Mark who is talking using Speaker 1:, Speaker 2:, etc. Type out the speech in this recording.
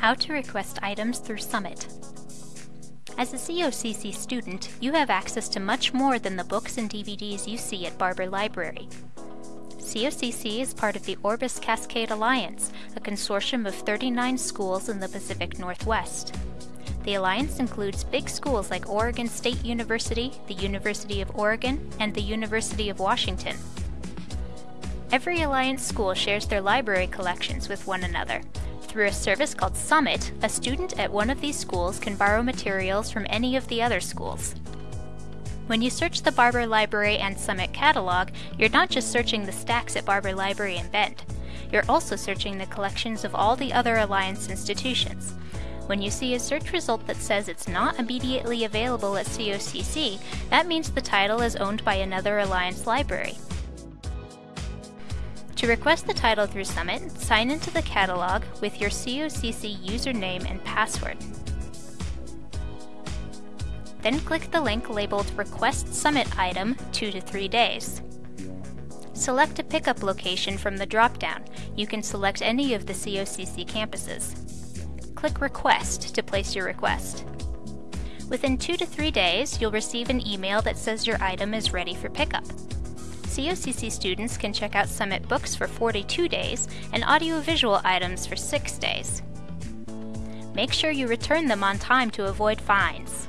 Speaker 1: How to request items through Summit. As a COCC student, you have access to much more than the books and DVDs you see at Barber Library. COCC is part of the Orbis Cascade Alliance, a consortium of 39 schools in the Pacific Northwest. The alliance includes big schools like Oregon State University, the University of Oregon, and the University of Washington. Every alliance school shares their library collections with one another, through a service called Summit, a student at one of these schools can borrow materials from any of the other schools. When you search the Barber Library and Summit catalog, you're not just searching the stacks at Barber Library and Bend. You're also searching the collections of all the other Alliance institutions. When you see a search result that says it's not immediately available at COCC, that means the title is owned by another Alliance library. To request the title through Summit, sign into the catalog with your COCC username and password. Then click the link labeled Request Summit Item 2 to 3 days. Select a pickup location from the drop-down. You can select any of the COCC campuses. Click Request to place your request. Within 2 to 3 days, you'll receive an email that says your item is ready for pickup. COCC students can check out Summit books for 42 days and audiovisual items for 6 days. Make sure you return them on time to avoid fines.